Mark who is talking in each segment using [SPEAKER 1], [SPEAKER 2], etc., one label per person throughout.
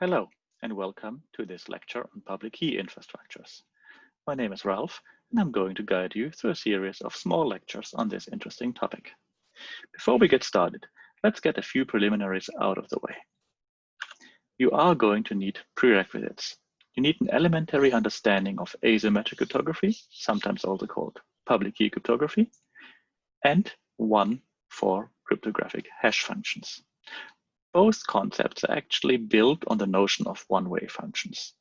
[SPEAKER 1] Hello, and welcome to this lecture on public key infrastructures. My name is Ralph, and I'm going to guide you through a series of small lectures on this interesting topic. Before we get started, let's get a few preliminaries out of the way. You are going to need prerequisites. You need an elementary understanding of asymmetric cryptography, sometimes also called public key cryptography, and one for cryptographic hash functions. Both concepts are actually built on the notion of one-way functions.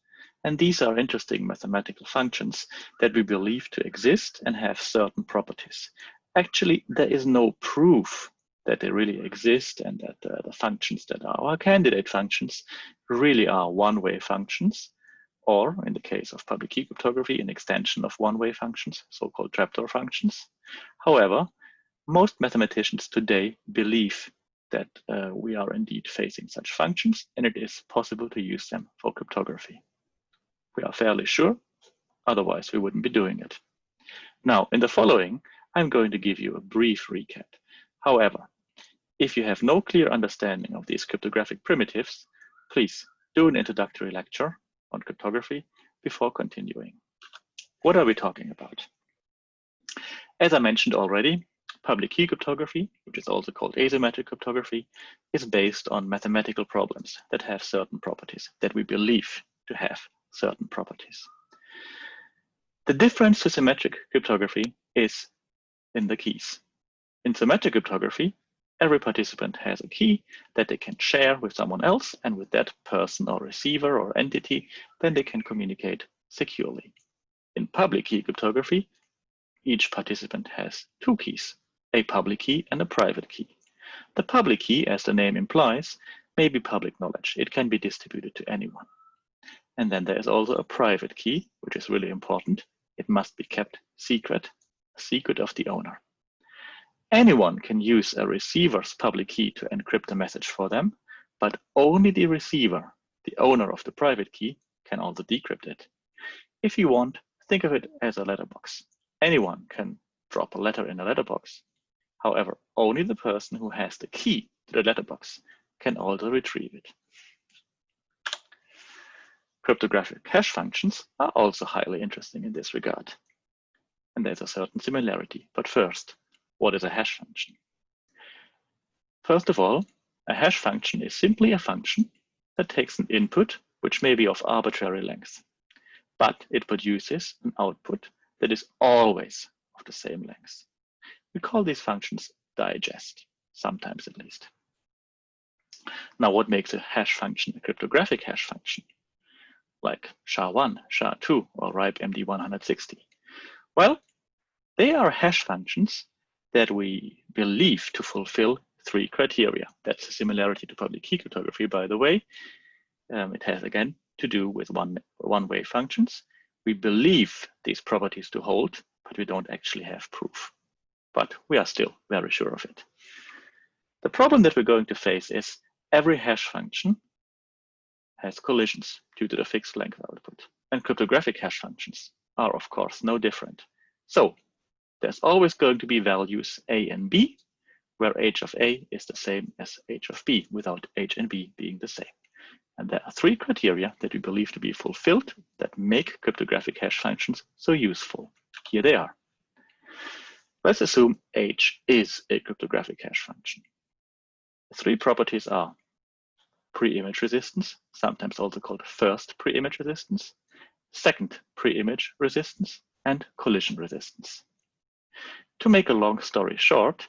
[SPEAKER 1] And these are interesting mathematical functions that we believe to exist and have certain properties. Actually, there is no proof that they really exist and that uh, the functions that are our candidate functions really are one-way functions, or in the case of public key cryptography, an extension of one-way functions, so-called trapdoor functions. However, most mathematicians today believe that uh, we are indeed facing such functions and it is possible to use them for cryptography. We are fairly sure, otherwise we wouldn't be doing it. Now, in the following, I'm going to give you a brief recap. However, if you have no clear understanding of these cryptographic primitives, please do an introductory lecture on cryptography before continuing. What are we talking about? As I mentioned already, Public key cryptography, which is also called asymmetric cryptography, is based on mathematical problems that have certain properties, that we believe to have certain properties. The difference to symmetric cryptography is in the keys. In symmetric cryptography, every participant has a key that they can share with someone else, and with that person or receiver or entity, then they can communicate securely. In public key cryptography, each participant has two keys a public key and a private key. The public key, as the name implies, may be public knowledge. It can be distributed to anyone. And then there is also a private key, which is really important. It must be kept secret, secret of the owner. Anyone can use a receiver's public key to encrypt a message for them, but only the receiver, the owner of the private key, can also decrypt it. If you want, think of it as a letterbox. Anyone can drop a letter in a letterbox, However, only the person who has the key to the letterbox can also retrieve it. Cryptographic hash functions are also highly interesting in this regard. And there's a certain similarity. But first, what is a hash function? First of all, a hash function is simply a function that takes an input, which may be of arbitrary length, but it produces an output that is always of the same length. We call these functions digest, sometimes at least. Now, what makes a hash function a cryptographic hash function? Like SHA-1, SHA-2, or RIPEMD-160? Well, they are hash functions that we believe to fulfill three criteria. That's a similarity to public key cryptography, by the way. Um, it has, again, to do with one, one-way functions. We believe these properties to hold, but we don't actually have proof but we are still very sure of it. The problem that we're going to face is every hash function has collisions due to the fixed length output. And cryptographic hash functions are, of course, no different. So there's always going to be values a and b, where h of a is the same as h of b, without h and b being the same. And there are three criteria that we believe to be fulfilled that make cryptographic hash functions so useful. Here they are. Let's assume H is a cryptographic hash function. Three properties are pre-image resistance, sometimes also called first pre-image resistance, second pre-image resistance, and collision resistance. To make a long story short,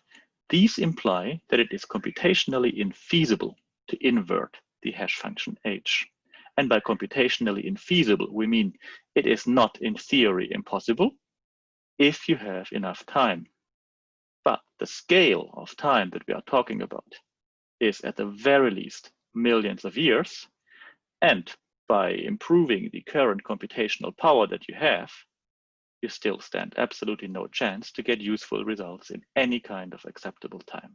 [SPEAKER 1] these imply that it is computationally infeasible to invert the hash function h. And by computationally infeasible, we mean it is not in theory impossible, if you have enough time. But the scale of time that we are talking about is at the very least millions of years. And by improving the current computational power that you have, you still stand absolutely no chance to get useful results in any kind of acceptable time.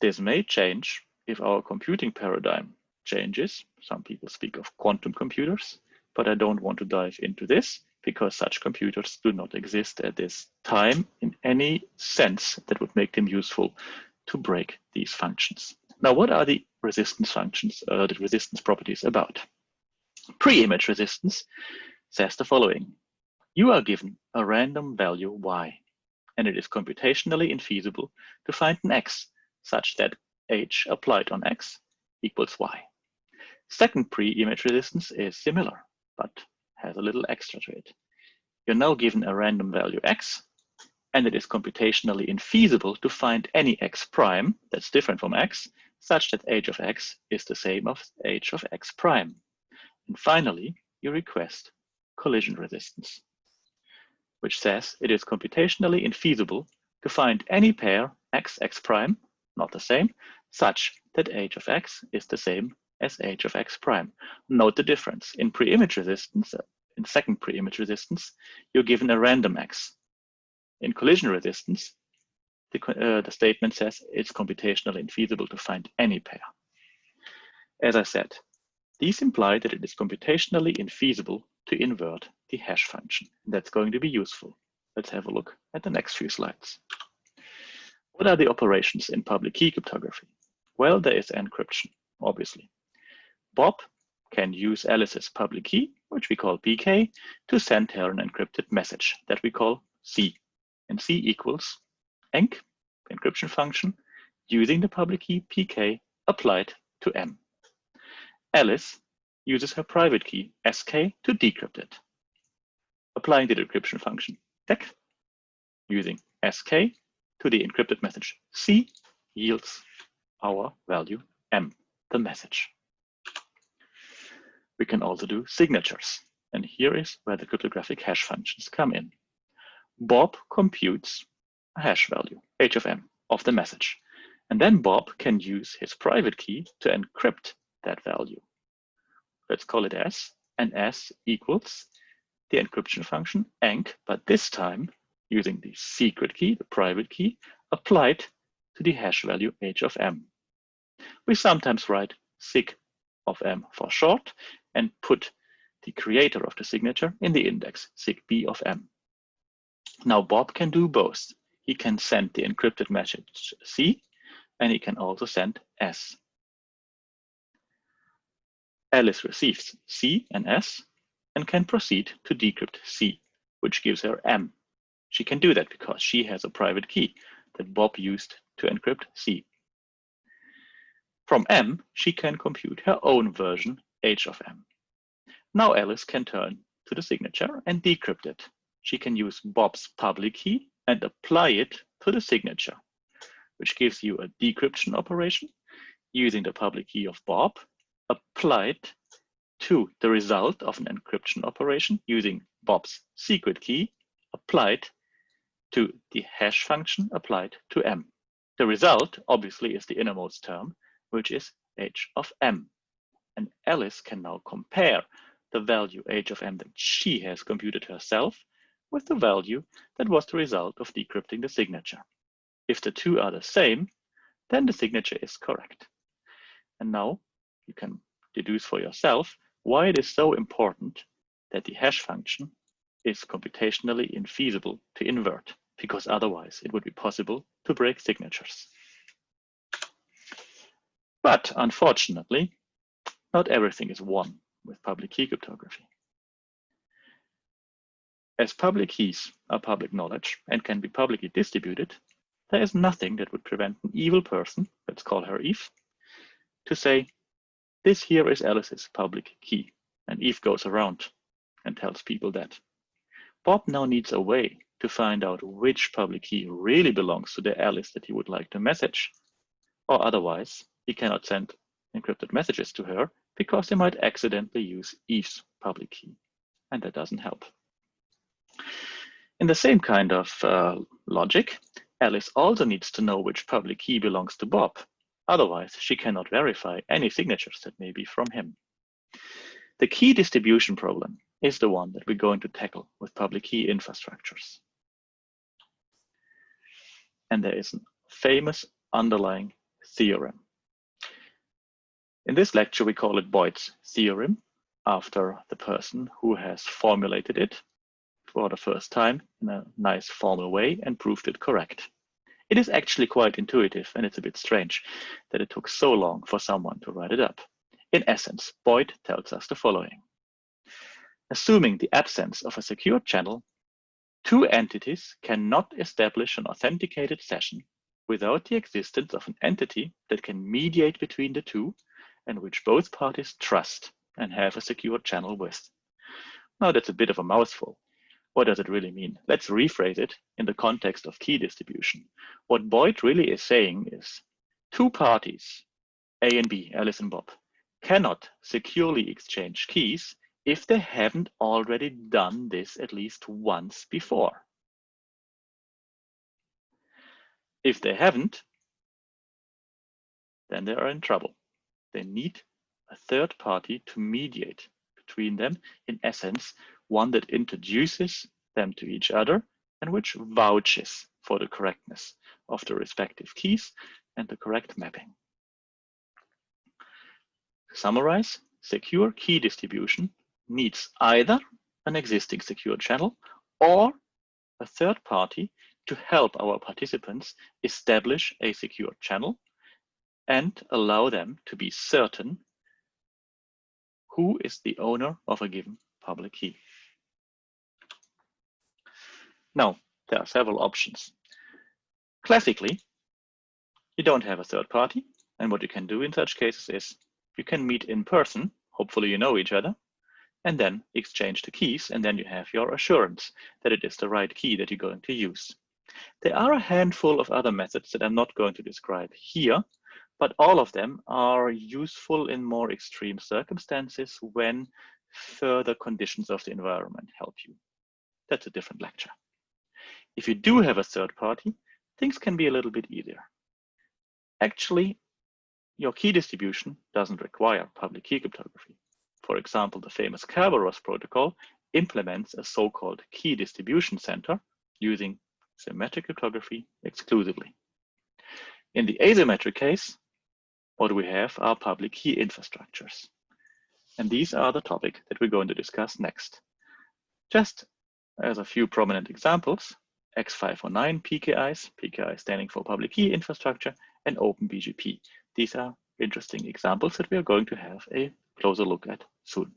[SPEAKER 1] This may change if our computing paradigm changes. Some people speak of quantum computers but I don't want to dive into this because such computers do not exist at this time in any sense that would make them useful to break these functions. Now, what are the resistance functions, uh, the resistance properties about? Pre-image resistance says the following. You are given a random value y, and it is computationally infeasible to find an x such that h applied on x equals y. Second pre-image resistance is similar, but has a little extra to it. You're now given a random value x, and it is computationally infeasible to find any x prime that's different from x, such that h of x is the same as h of x prime. And finally, you request collision resistance, which says it is computationally infeasible to find any pair x, x prime, not the same, such that h of x is the same as h of x prime. Note the difference. In pre-image resistance, in second pre-image resistance, you're given a random x. In collision resistance, the, uh, the statement says it's computationally infeasible to find any pair. As I said, these imply that it is computationally infeasible to invert the hash function. That's going to be useful. Let's have a look at the next few slides. What are the operations in public key cryptography? Well, there is encryption, obviously. Bob can use Alice's public key, which we call PK, to send her an encrypted message that we call C. And C equals enc, encryption function, using the public key PK applied to M. Alice uses her private key sk to decrypt it. Applying the decryption function dec using sk to the encrypted message C yields our value M, the message. We can also do signatures. And here is where the cryptographic hash functions come in. Bob computes a hash value, h of m, of the message. And then Bob can use his private key to encrypt that value. Let's call it S, and S equals the encryption function enc, but this time using the secret key, the private key, applied to the hash value h of m. We sometimes write sig of m for short, and put the creator of the signature in the index sig b of m. Now Bob can do both. He can send the encrypted message C and he can also send S. Alice receives C and S and can proceed to decrypt C, which gives her M. She can do that because she has a private key that Bob used to encrypt C. From M, she can compute her own version H of M. Now Alice can turn to the signature and decrypt it. She can use Bob's public key and apply it to the signature, which gives you a decryption operation using the public key of Bob applied to the result of an encryption operation using Bob's secret key applied to the hash function applied to M. The result obviously is the innermost term, which is h of m. And Alice can now compare the value h of m that she has computed herself with the value that was the result of decrypting the signature. If the two are the same, then the signature is correct. And now you can deduce for yourself why it is so important that the hash function is computationally infeasible to invert, because otherwise it would be possible to break signatures. But unfortunately, not everything is one with public key cryptography. As public keys are public knowledge and can be publicly distributed, there is nothing that would prevent an evil person, let's call her Eve, to say, this here is Alice's public key. And Eve goes around and tells people that. Bob now needs a way to find out which public key really belongs to the Alice that he would like to message, or otherwise he cannot send encrypted messages to her because they might accidentally use Eve's public key, and that doesn't help. In the same kind of uh, logic, Alice also needs to know which public key belongs to Bob. Otherwise, she cannot verify any signatures that may be from him. The key distribution problem is the one that we're going to tackle with public key infrastructures. And there is a famous underlying theorem in this lecture, we call it Boyd's theorem after the person who has formulated it for the first time in a nice formal way and proved it correct. It is actually quite intuitive and it's a bit strange that it took so long for someone to write it up. In essence, Boyd tells us the following. Assuming the absence of a secure channel, two entities cannot establish an authenticated session without the existence of an entity that can mediate between the two and which both parties trust and have a secure channel with. Now that's a bit of a mouthful. What does it really mean? Let's rephrase it in the context of key distribution. What Boyd really is saying is two parties, A and B, Alice and Bob, cannot securely exchange keys if they haven't already done this at least once before. If they haven't, then they are in trouble. They need a third party to mediate between them, in essence, one that introduces them to each other and which vouches for the correctness of the respective keys and the correct mapping. To summarize, secure key distribution needs either an existing secure channel or a third party to help our participants establish a secure channel and allow them to be certain who is the owner of a given public key. Now, there are several options. Classically, you don't have a third party. And what you can do in such cases is you can meet in person, hopefully you know each other, and then exchange the keys. And then you have your assurance that it is the right key that you're going to use. There are a handful of other methods that I'm not going to describe here, but all of them are useful in more extreme circumstances when further conditions of the environment help you. That's a different lecture. If you do have a third party, things can be a little bit easier. Actually, your key distribution doesn't require public key cryptography. For example, the famous Kerberos protocol implements a so-called key distribution center using symmetric cryptography exclusively. In the asymmetric case, what we have are public key infrastructures. And these are the topic that we're going to discuss next. Just as a few prominent examples, X509 PKIs, PKI standing for public key infrastructure, and OpenPGP. These are interesting examples that we are going to have a closer look at soon.